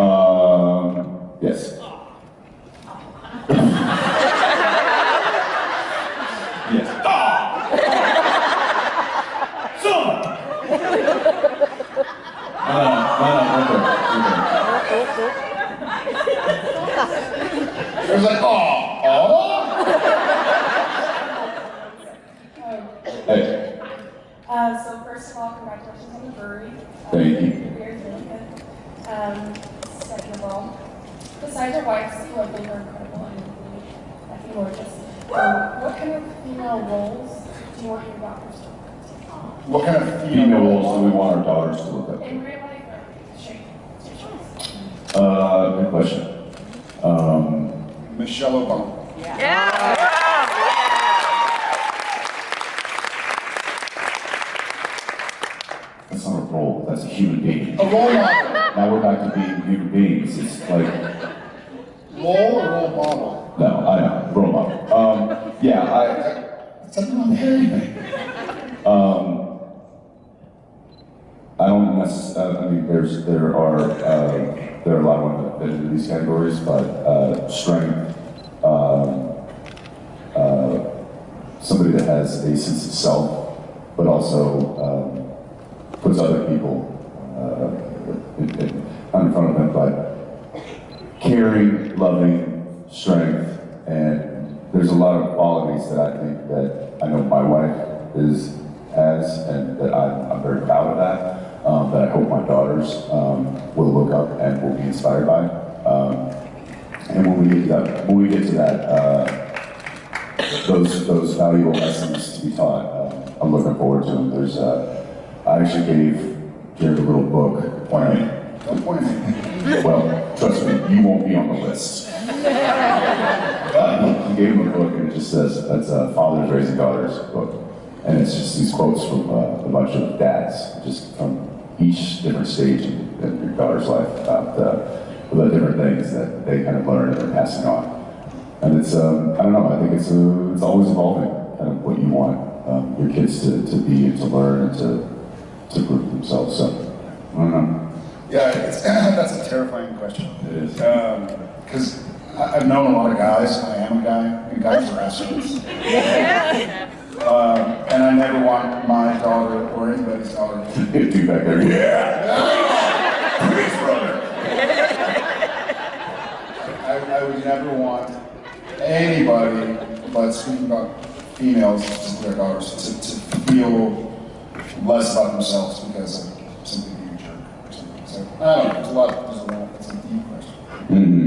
Um, yes. yes. Son! No, no, no, no, okay, okay. It was like, oh, oh. Hey, Uh, so first of all, congratulations on the brewery. Thank you. The beer is really good. Um, second of all, besides your wife, you have been incredible and really, I think gorgeous. Um, what kind of female roles do you want your daughters to play? What kind of female roles do we want our daughters to look up? In real life or straight? Straight Uh, good question. Um, Michelle Obama. Yeah. That's not a role, that's a human being. A role model. Now we're back to being human beings. It's like, Role or role model? no, I know, role model. Um, yeah, I, It's something on anything. Um, I don't necessarily, I mean, there's, there are, uh, there are a lot of women that fit into these categories, but, uh, strength, um, uh, somebody that has a sense of self, but also, um, puts other people, uh, in front of them, but caring, loving, strength, and there's a lot of qualities that I think that I know my wife is has, and that I'm, I'm very proud of that. Um, that I hope my daughters um, will look up and will be inspired by. Um, and when we get to that, when we get to that, uh, those those valuable lessons to be taught, um, I'm looking forward to them. There's, uh, I actually gave Jared a little book. Point at me. Don't point at me. Well, trust me, you won't be on the list. Uh, he gave him a book and it just says, that's uh, Fathers Raising Daughters book. And it's just these quotes from uh, a bunch of dads, just from each different stage in, your daughter's life about uh, the different things that they kind of learn and they're passing on. And it's, um, I don't know, I think it's, uh, it's always evolving, kind of what you want um, your kids to, to be and to learn and to, to prove themselves. So, I don't know. Yeah, it's, that's a terrifying question. It is. Because I've known a lot of guys. I am a guy, and guys are assholes. um, and I never want my daughter or anybody's daughter to Dude back there, yeah. Please, brother. I, I would never want anybody, but speaking about females, just their daughters, to, to feel less about themselves because of something being a jerk or something. So I don't know. There's a lot. There's a lot. It's a deep question. Mm -hmm.